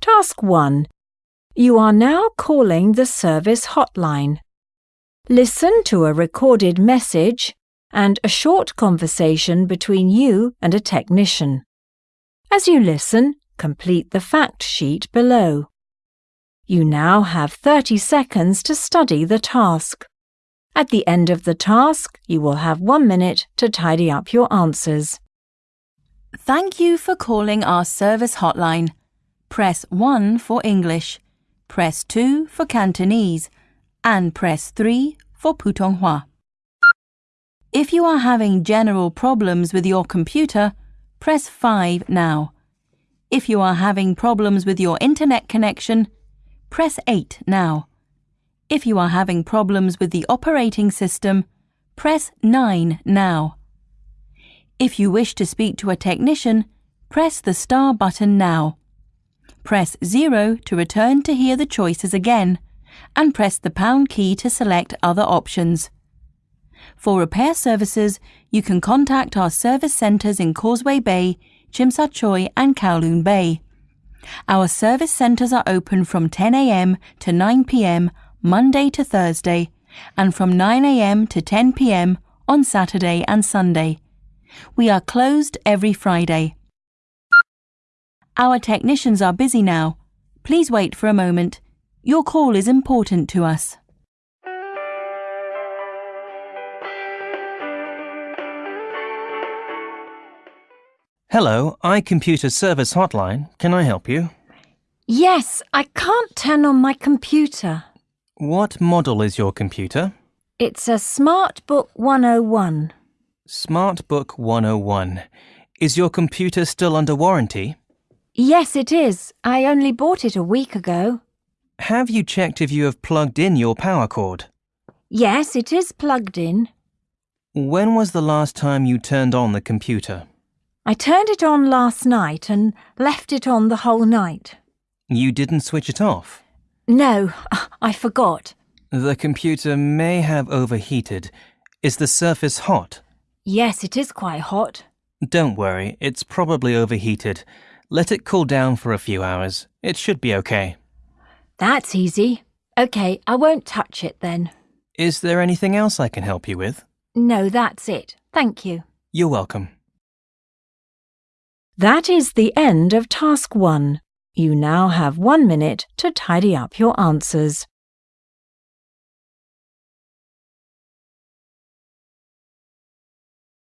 Task 1. You are now calling the service hotline. Listen to a recorded message and a short conversation between you and a technician. As you listen, complete the fact sheet below. You now have 30 seconds to study the task. At the end of the task, you will have one minute to tidy up your answers. Thank you for calling our service hotline. Press 1 for English, press 2 for Cantonese, and press 3 for Putonghua. If you are having general problems with your computer, press 5 now. If you are having problems with your internet connection, press 8 now. If you are having problems with the operating system, press 9 now. If you wish to speak to a technician, press the star button now. Press 0 to return to hear the choices again, and press the pound key to select other options. For repair services, you can contact our service centres in Causeway Bay, Tsui and Kowloon Bay. Our service centres are open from 10am to 9pm Monday to Thursday and from 9am to 10pm on Saturday and Sunday. We are closed every Friday. Our technicians are busy now. Please wait for a moment. Your call is important to us. Hello, iComputer Service Hotline. Can I help you? Yes, I can't turn on my computer. What model is your computer? It's a SmartBook 101. SmartBook 101. Is your computer still under warranty? Yes, it is. I only bought it a week ago. Have you checked if you have plugged in your power cord? Yes, it is plugged in. When was the last time you turned on the computer? I turned it on last night and left it on the whole night. You didn't switch it off? No, I forgot. The computer may have overheated. Is the surface hot? Yes, it is quite hot. Don't worry, it's probably overheated. Let it cool down for a few hours. It should be okay. That's easy. OK, I won't touch it then. Is there anything else I can help you with? No, that's it. Thank you. You're welcome. That is the end of task one. You now have one minute to tidy up your answers.